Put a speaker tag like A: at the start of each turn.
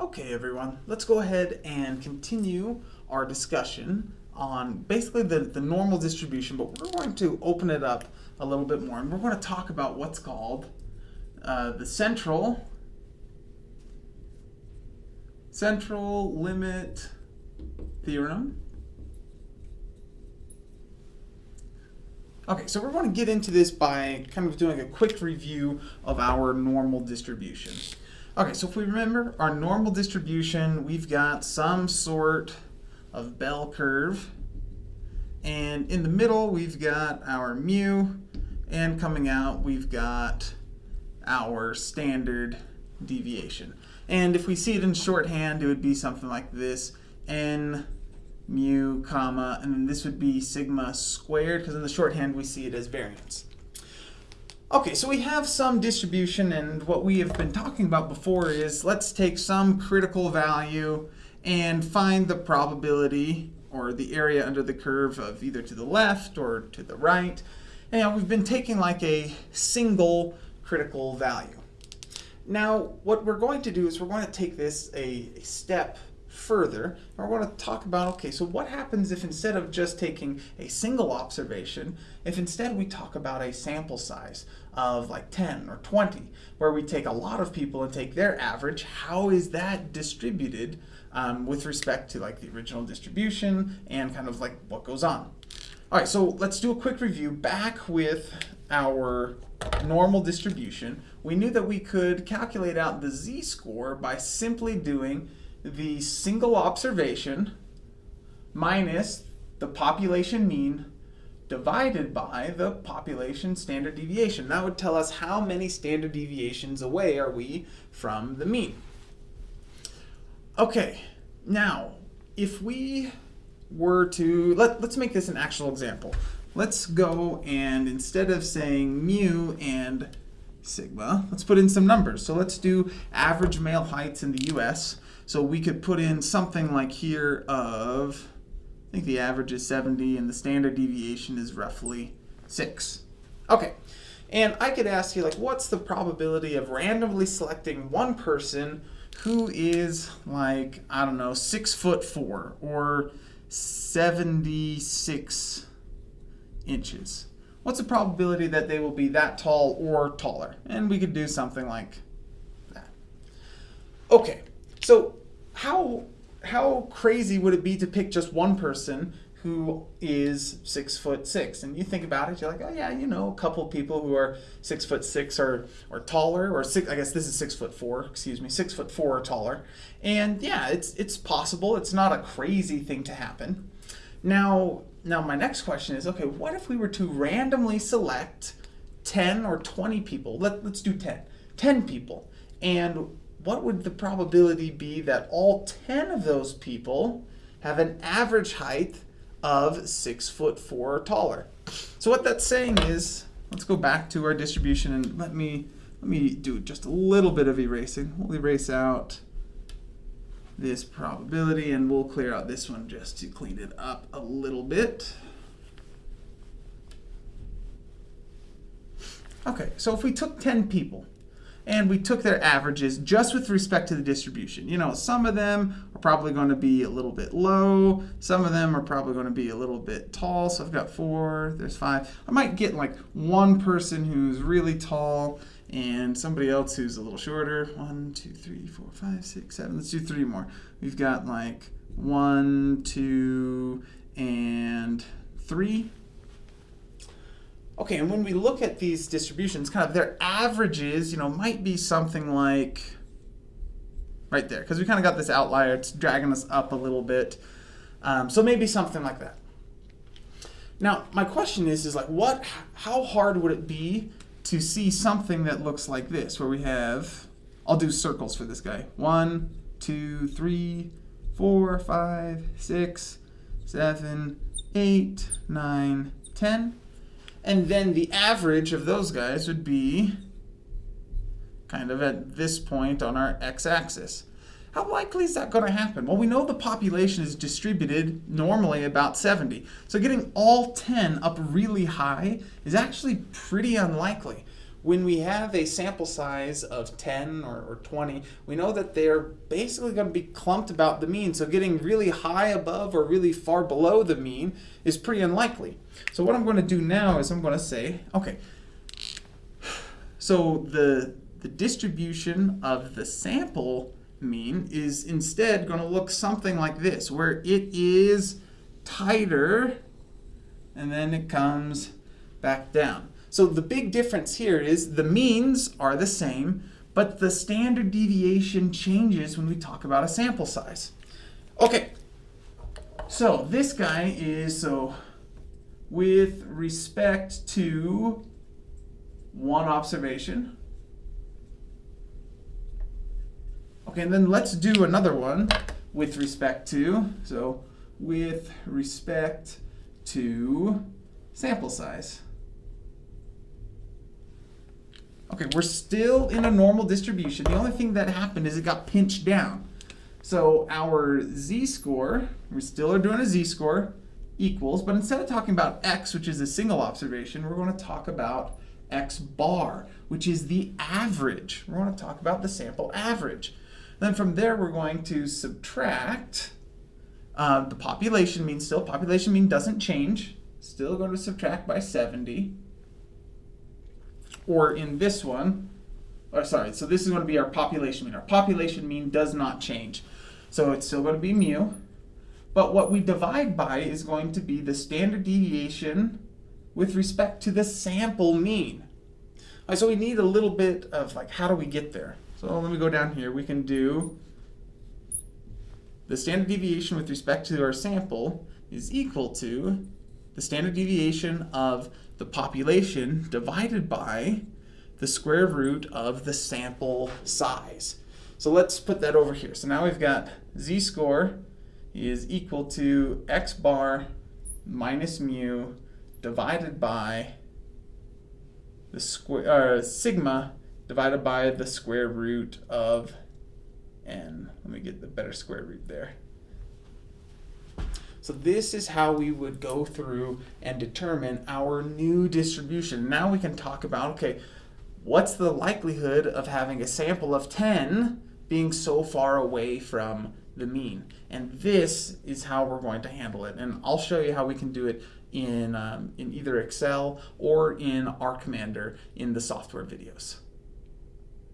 A: Okay, everyone, let's go ahead and continue our discussion on basically the, the normal distribution, but we're going to open it up a little bit more, and we're going to talk about what's called uh, the central central limit theorem. Okay, so we're going to get into this by kind of doing a quick review of our normal distribution. Okay, so if we remember our normal distribution, we've got some sort of bell curve. And in the middle, we've got our mu. And coming out, we've got our standard deviation. And if we see it in shorthand, it would be something like this. N mu, comma, and then this would be sigma squared, because in the shorthand we see it as variance. Okay, so we have some distribution, and what we have been talking about before is let's take some critical value and find the probability or the area under the curve of either to the left or to the right. And we've been taking like a single critical value. Now, what we're going to do is we're going to take this a, step further, we're going to talk about, okay, so what happens if instead of just taking a single observation, if instead we talk about a sample size of like 10 or 20, where we take a lot of people and take their average, how is that distributed um, with respect to like the original distribution and kind of like what goes on? All right, so let's do a quick review back with our normal distribution. We knew that we could calculate out the z-score by simply doing the single observation minus the population mean divided by the population standard deviation. That would tell us how many standard deviations away are we from the mean. Okay, now if we were to, let, let's make this an actual example. Let's go and instead of saying mu and sigma, let's put in some numbers. So let's do average male heights in the US. So we could put in something like here of, I think the average is 70 and the standard deviation is roughly 6. Okay, and I could ask you like what's the probability of randomly selecting one person who is like, I don't know, 6 foot 4 or 76 inches. What's the probability that they will be that tall or taller? And we could do something like that. Okay, so how how crazy would it be to pick just one person who is six foot six? And you think about it, you're like, oh yeah, you know, a couple people who are six foot six or or taller, or six. I guess this is six foot four. Excuse me, six foot four or taller. And yeah, it's it's possible. It's not a crazy thing to happen. Now, now my next question is, okay, what if we were to randomly select 10 or 20 people? Let, let's do 10. 10 people. And what would the probability be that all 10 of those people have an average height of 6 foot 4 or taller? So what that's saying is, let's go back to our distribution and let me, let me do just a little bit of erasing. We'll erase out this probability and we'll clear out this one just to clean it up a little bit. Okay, so if we took 10 people and we took their averages just with respect to the distribution. You know, some of them are probably going to be a little bit low. Some of them are probably going to be a little bit tall. So I've got four, there's five. I might get like one person who's really tall and somebody else who's a little shorter. One, two, three, four, five, six, seven. Let's do three more. We've got like one, two, and three. Okay, and when we look at these distributions, kind of their averages, you know, might be something like right there, because we kind of got this outlier. It's dragging us up a little bit. Um, so maybe something like that. Now, my question is, is like, what? How hard would it be to see something that looks like this, where we have, I'll do circles for this guy. One, two, three, four, five, six, seven, eight, nine, ten. And then the average of those guys would be kind of at this point on our x-axis. How likely is that going to happen? Well, we know the population is distributed normally about 70. So getting all 10 up really high is actually pretty unlikely. When we have a sample size of 10 or, or 20, we know that they're basically going to be clumped about the mean. So getting really high above or really far below the mean is pretty unlikely. So what I'm going to do now is I'm going to say, okay, so the, the distribution of the sample mean is instead going to look something like this, where it is tighter and then it comes back down. So the big difference here is the means are the same, but the standard deviation changes when we talk about a sample size. Okay, so this guy is, so with respect to one observation. Okay, and then let's do another one with respect to, so with respect to sample size. Okay, we're still in a normal distribution. The only thing that happened is it got pinched down. So our z-score, we still are doing a z-score, equals, but instead of talking about x, which is a single observation, we're going to talk about x bar, which is the average. We're going to talk about the sample average. Then from there, we're going to subtract uh, the population mean still. Population mean doesn't change. Still going to subtract by 70 or in this one, or sorry, so this is going to be our population mean. Our population mean does not change. So it's still going to be mu. But what we divide by is going to be the standard deviation with respect to the sample mean. Right, so we need a little bit of like, how do we get there? So let me go down here. We can do the standard deviation with respect to our sample is equal to the standard deviation of the population divided by the square root of the sample size. So let's put that over here. So now we've got z-score is equal to x bar minus mu divided by the square sigma divided by the square root of n. Let me get the better square root there. So this is how we would go through and determine our new distribution. Now we can talk about, okay, what's the likelihood of having a sample of 10 being so far away from the mean? And this is how we're going to handle it. And I'll show you how we can do it in, um, in either Excel or in R Commander in the software videos.